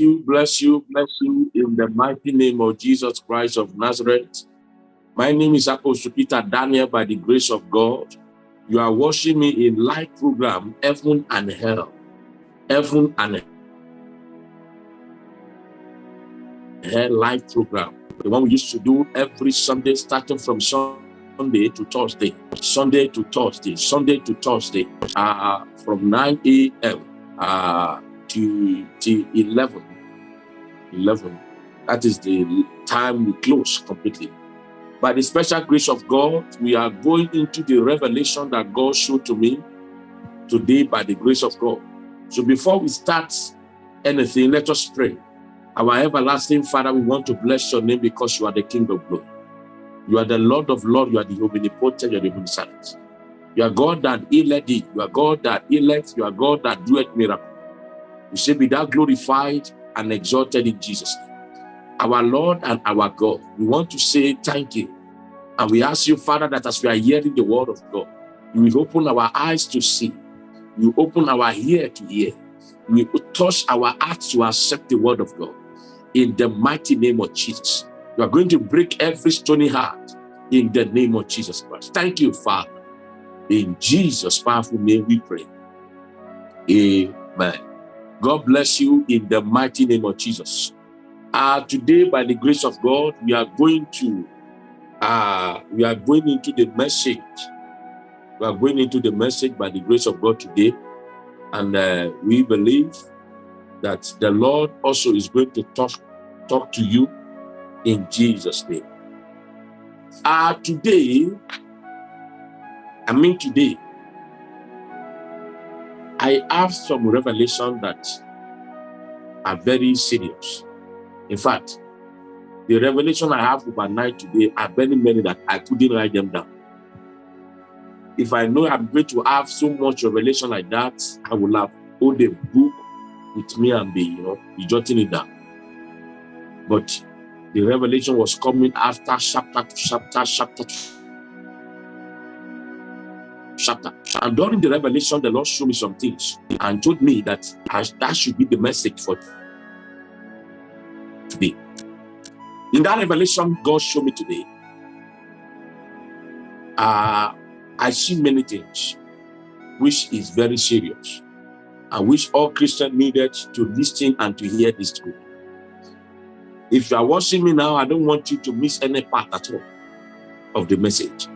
you, bless you, bless you in the mighty name of Jesus Christ of Nazareth. My name is Apostle Peter Daniel by the grace of God. You are watching me in live program, Heaven and Hell. Heaven and Hell live program. The one we used to do every Sunday, starting from Sunday to Thursday, Sunday to Thursday, Sunday to Thursday, uh, from 9 a.m. Uh, to, to 11. 11. That is the time we close completely. By the special grace of God, we are going into the revelation that God showed to me today by the grace of God. So before we start anything, let us pray. Our everlasting Father, we want to bless your name because you are the King of glory. You are the Lord of lords. You are the omnipotent. You are the omniscient. You are God that healeth thee. You are God that healeth. You are God that doeth miracles. We say, be thou glorified and exalted in Jesus' name. Our Lord and our God, we want to say thank you. And we ask you, Father, that as we are hearing the word of God, you will open our eyes to see. You open our ear to hear. We touch our hearts to accept the word of God. In the mighty name of Jesus. You are going to break every stony heart in the name of Jesus Christ. Thank you, Father. In Jesus' powerful name we pray. Amen. God bless you in the mighty name of Jesus. Uh, today, by the grace of God, we are going to uh, we are going into the message. We are going into the message by the grace of God today. And uh, we believe that the Lord also is going to talk, talk to you in Jesus' name. Uh, today, I mean today, I have some revelation that are very serious. In fact, the revelation I have overnight today are very many that I couldn't write them down. If I know I'm going to have so much revelation like that, I will have all the book with me and be, you know, be jotting it down. But the revelation was coming after chapter to chapter, chapter to chapter. And during the revelation, the Lord showed me some things and told me that that should be the message for today. In that revelation God showed me today, uh, I see many things which is very serious and which all Christians needed to listen and to hear this truth. If you are watching me now, I don't want you to miss any part at all of the message.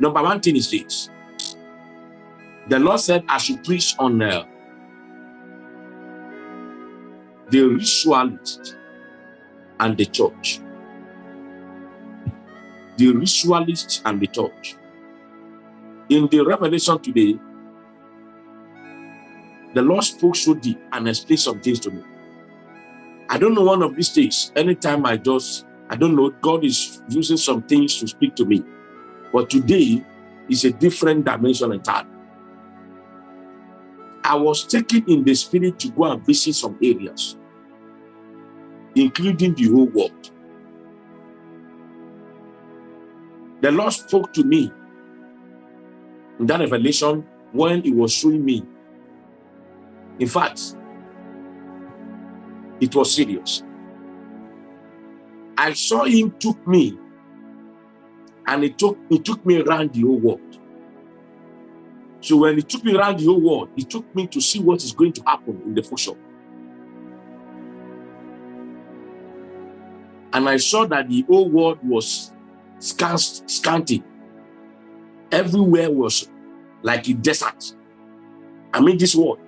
Number one thing is this. The Lord said I should preach on uh, the ritualist and the church. The ritualist and the church. In the revelation today, the Lord spoke so deep and explained some things to me. I don't know one of these days, anytime I just, I don't know, God is using some things to speak to me. But today is a different dimension entirely. I was taken in the spirit to go and visit some areas, including the whole world. The Lord spoke to me in that revelation when he was showing me. In fact, it was serious. I saw him took me and it took it took me around the whole world. So when it took me around the whole world, it took me to see what is going to happen in the future. And I saw that the whole world was scant, scanty. Everywhere was like a desert. I mean this world.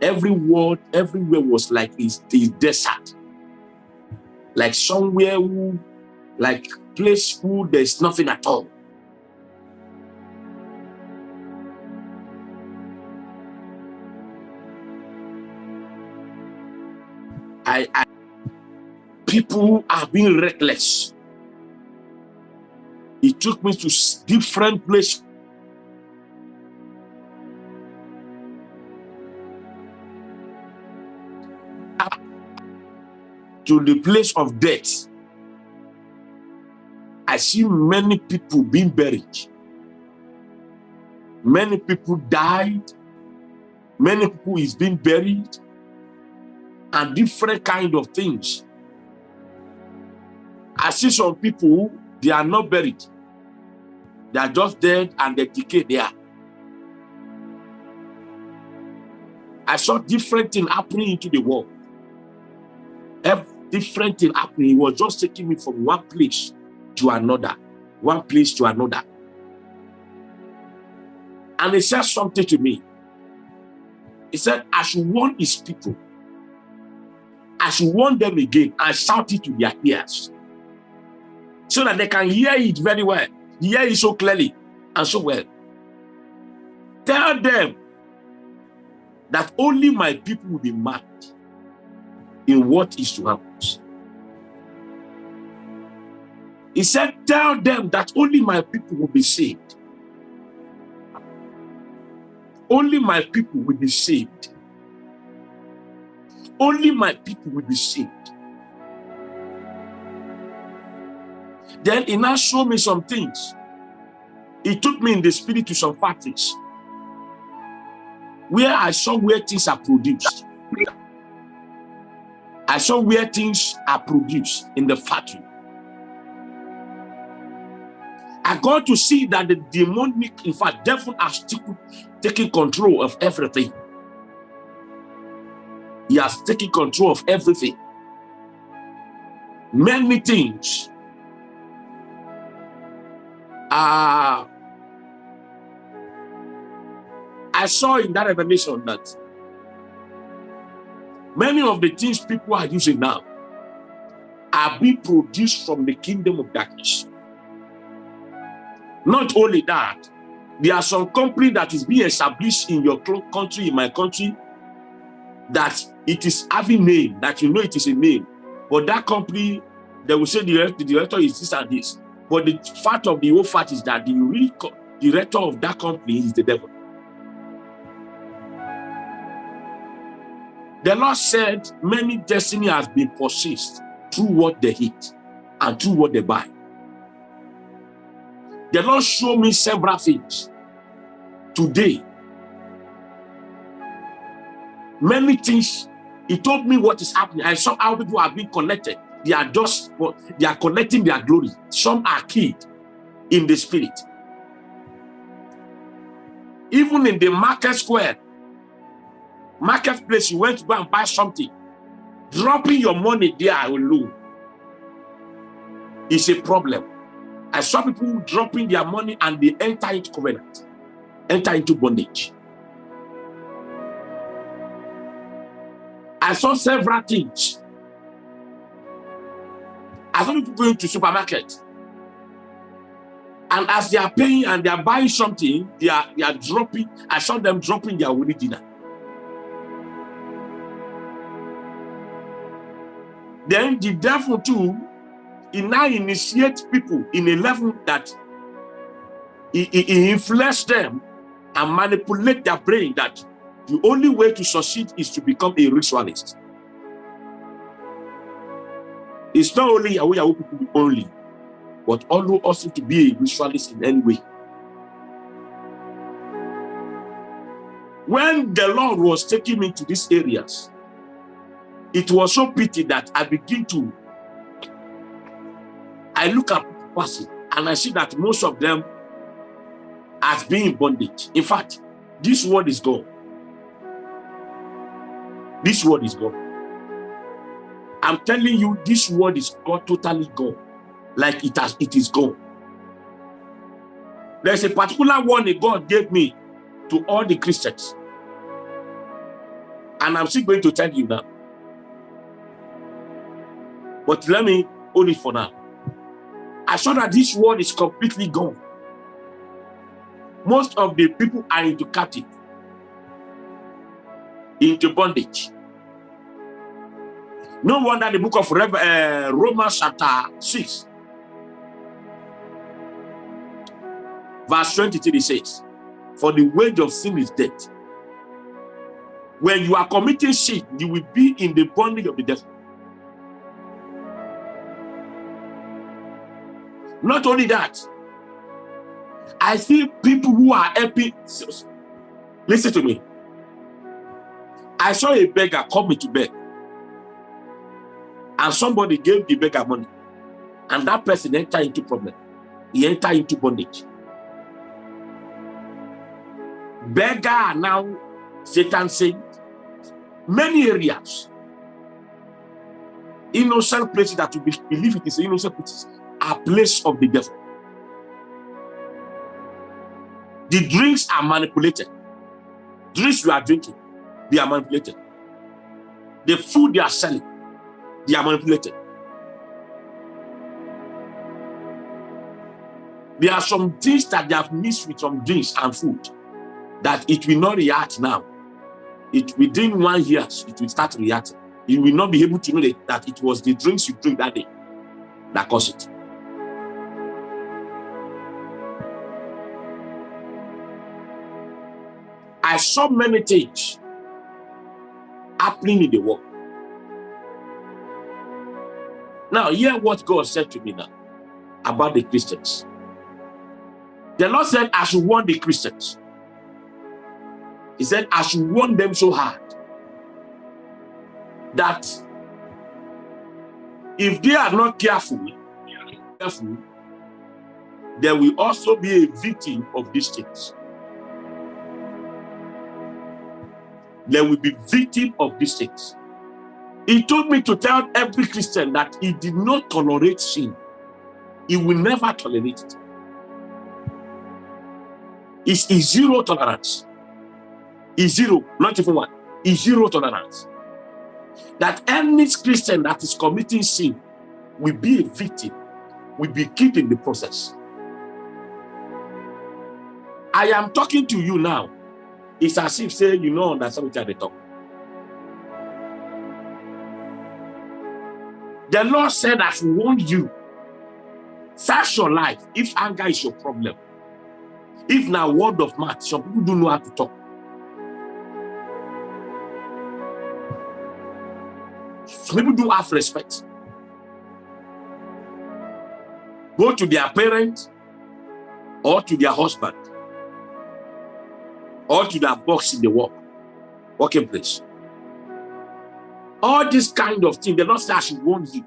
Every world, everywhere was like a, a desert. Like somewhere who, like place who there's nothing at all. I, I people are being reckless. It took me to different places. To the place of death. I see many people being buried. Many people died Many people is being buried and different kind of things. I see some people, they are not buried. They are just dead and they decay there. I saw different thing happening into the world. Every different thing happening. He was just taking me from one place to another, one place to another. And he said something to me. He said, I should warn his people. I should warn them again and shout it to their ears so that they can hear it very well, hear it so clearly and so well. Tell them that only my people will be mad in what is to happen. He said, tell them that only my people will be saved. Only my people will be saved. Only my people will be saved. Then he now showed me some things. He took me in the spirit to some factories where I saw where things are produced. I saw where things are produced in the factory. I got to see that the demonic, in fact, devil has taken control of everything. He has taken control of everything. Many things uh, I saw in that revelation that many of the things people are using now are being produced from the kingdom of darkness. Not only that, there are some company that is being established in your country, in my country, that it is having name, that you know it is a name. But that company, they will say the, director is this and this. But the fact of the whole fact is that the real director of that company is the devil. The Lord said many destiny has been possessed through what they eat and through what they buy. The Lord showed me several things today. Many things, he told me what is happening. I saw how people have been connected. They are just, they are connecting their glory. Some are killed in the spirit. Even in the market square, marketplace, you went to go and buy something, dropping your money there alone is a problem. I saw people dropping their money and they enter into covenant, enter into bondage. I saw several things. I saw people going to supermarket. And as they are paying and they are buying something, they are, they are dropping, I saw them dropping their wedding dinner. Then the devil too he now initiates people in a level that he, he, he influences them and manipulate their brain that the only way to succeed is to become a ritualist. It's not only Yahoo Yahoo people only, but also to be a ritualist in any way. When the Lord was taking me to these areas, it was so pity that I begin to I look at person and I see that most of them has been in bondage. In fact, this word is gone. This word is gone. I'm telling you, this word is gone, totally gone. Like it has, it is gone. There's a particular warning God gave me to all the Christians. And I'm still going to tell you now. But let me hold it for now. I saw that this world is completely gone. Most of the people are into captive, into bondage. No wonder the book of Rev uh, Romans chapter 6, verse 23 says, For the wage of sin is death. When you are committing sin, you will be in the bondage of the devil. Not only that, I see people who are helping. Listen to me. I saw a beggar coming to beg. And somebody gave the beggar money. And that person entered into problem. He entered into bondage. Beggar now, Satan said, many areas, innocent places that you believe it is innocent places, are place of the devil. The drinks are manipulated. Drinks you are drinking, they are manipulated. The food they are selling, they are manipulated. There are some things that they have mixed with some drinks and food that it will not react now. It within one year, it will start reacting. You will not be able to know that, that it was the drinks you drink that day that caused it. I saw many things happening in the world. Now, hear what God said to me now about the Christians. The Lord said, I should warn the Christians. He said, I should warn them so hard that if they are not careful, careful, they will also be a victim of these things. They will be victim of these things. He told me to tell every Christian that he did not tolerate sin. He will never tolerate it. It's zero tolerance. Is zero, not even one. Is zero tolerance. That any Christian that is committing sin will be a victim, will be killed in the process. I am talking to you now. It's as if say you know understand what they talk. The Lord said, I should warn you. Search your life if anger is your problem. If now word of mouth, some people don't know how to talk. People do have respect. Go to their parents or to their husband or to their box in the work, working place. All this kind of thing, the Lord says, I should warn you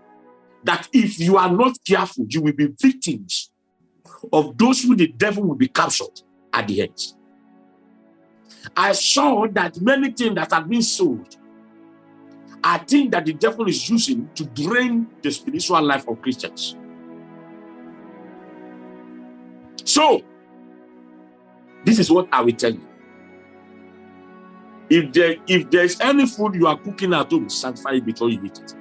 that if you are not careful, you will be victims of those who the devil will be captured at the end. I saw that many things that have been sold are things that the devil is using to drain the spiritual life of Christians. So, this is what I will tell you. If there if there's any food you are cooking at home, sanctify it before you eat it.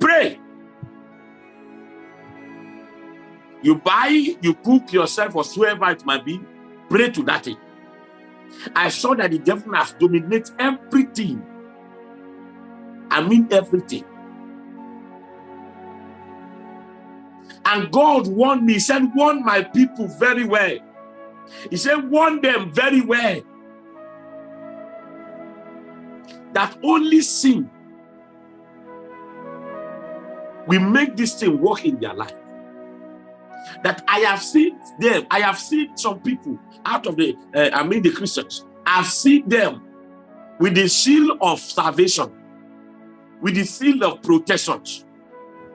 Pray. You buy, you cook yourself, or whoever it might be, pray to that thing. I saw that the devil has dominated everything. I mean everything. And God warned me, he said, warn my people very well. He said, warn them very well. that only sin will make this thing work in their life. That I have seen them, I have seen some people out of the, uh, I mean the Christians, I've seen them with the seal of salvation, with the seal of protection.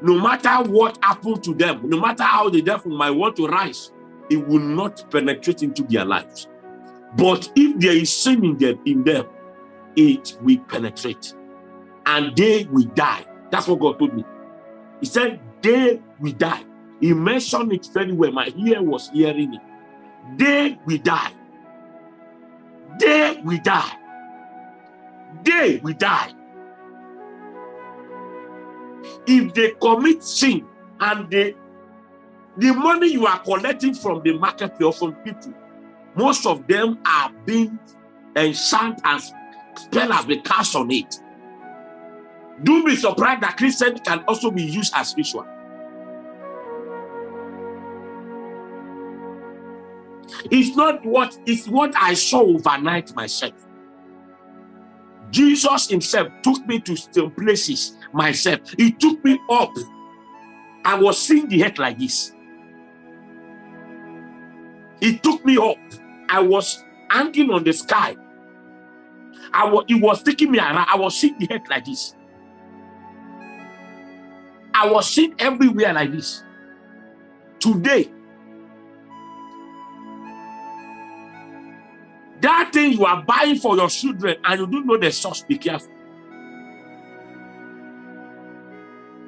No matter what happened to them, no matter how the devil might want to rise, it will not penetrate into their lives. But if there is sin in them, in them it will penetrate and they will die. That's what God told me. He said, they will die. He mentioned it very well. My ear was hearing it. They will die. They will die. They will die. If they commit sin and they, the money you are collecting from the market or from people, most of them are being enchanted and spell has been cast on it. Do be surprised that Christian can also be used as ritual. It's not what it's what I saw overnight myself. Jesus himself took me to some places myself. He took me up. I was seeing the head like this. He took me up. I was hanging on the sky I was, he was taking me around. I was seeing the head like this. I was seeing everywhere like this. Today, that thing you are buying for your children and you don't know the source, be careful.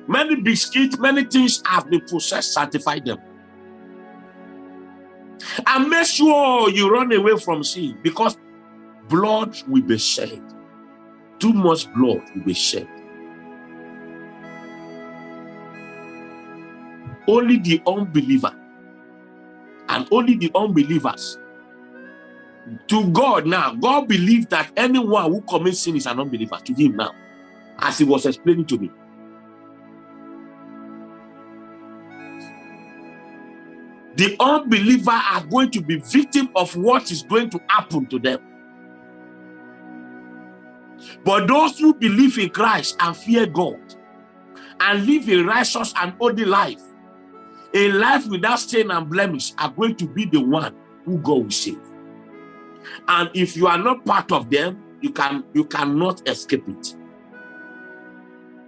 Many biscuits, many things have been processed, sanctify them. And make sure you run away from sin because blood will be shed. Too much blood will be shed. Only the unbeliever and only the unbelievers to God now, God believes that anyone who commits sin is an unbeliever to him now, as he was explaining to me. The unbeliever are going to be victim of what is going to happen to them. But those who believe in Christ and fear God and live a righteous and holy life, a life without stain and blemish, are going to be the one who God will save. And if you are not part of them, you can you cannot escape it.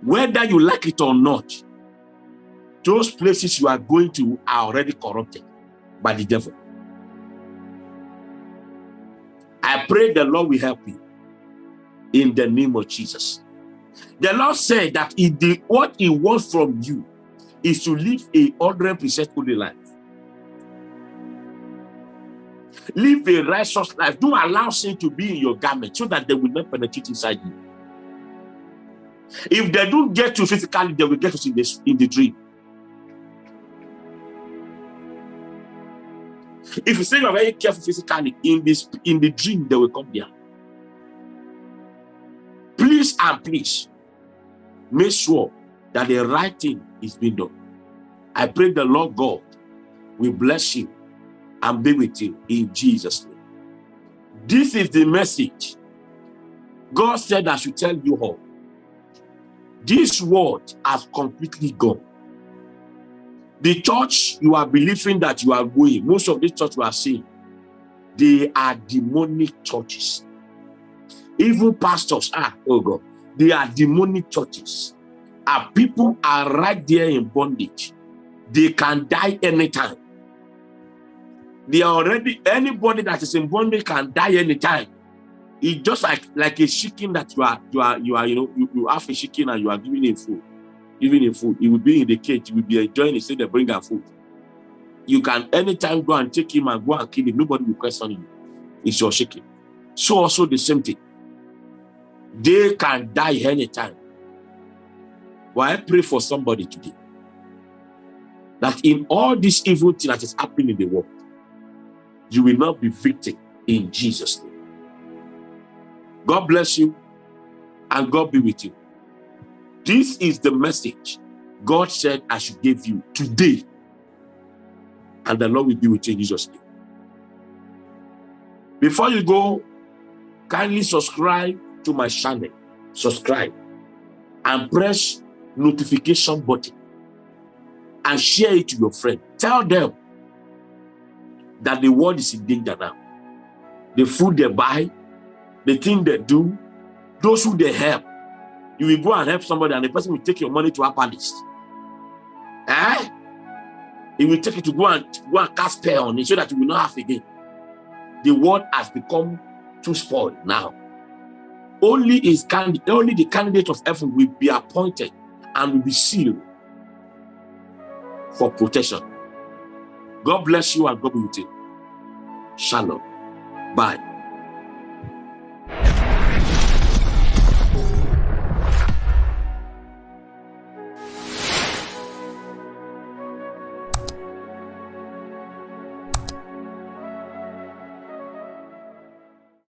Whether you like it or not, those places you are going to are already corrupted by the devil. I pray the Lord will help you in the name of Jesus. The Lord said that he did, what he wants from you is to live a 100% holy life. Live a righteous life. Don't allow sin to be in your garment so that they will not penetrate inside you. If they don't get you physically, they will get you in the, in the dream. If you say you're very careful physically, in this in the dream, they will come there. Please and please make sure that the right thing is being done. I pray the Lord God will bless you and be with you in Jesus' name. This is the message. God said I should tell you all. This word has completely gone. The church you are believing that you are going, most of the church you are seeing, they are demonic churches. Even pastors are, oh God, they are demonic churches. Our people are right there in bondage. They can die anytime. They are already, anybody that is in bondage can die anytime. It's just like like a chicken that you are, you are, you are, you know, you, you have a chicken and you are giving him food. Giving him food. He will be in the cage, he will be enjoying it, say they bring him food. You can anytime go and take him and go and kill him. Nobody will question you. It's your chicken. So also the same thing. They can die anytime. But I pray for somebody today that in all this evil thing that is happening in the world, you will not be victim in Jesus' name. God bless you and God be with you. This is the message God said I should give you today. And the Lord will be with you in Jesus' name. Before you go, kindly subscribe to my channel. Subscribe and press notification button and share it to your friend. Tell them that the world is in danger now. The food they buy, the thing they do, those who they help. You will go and help somebody and the person will take your money to a palace. Eh? He will take it to go and go and cast spell on it so that you will not have again. The world has become too spoiled now. Only is only the candidate of heaven will be appointed and will be sealed for protection. God bless you and God be with you. Shalom. Bye.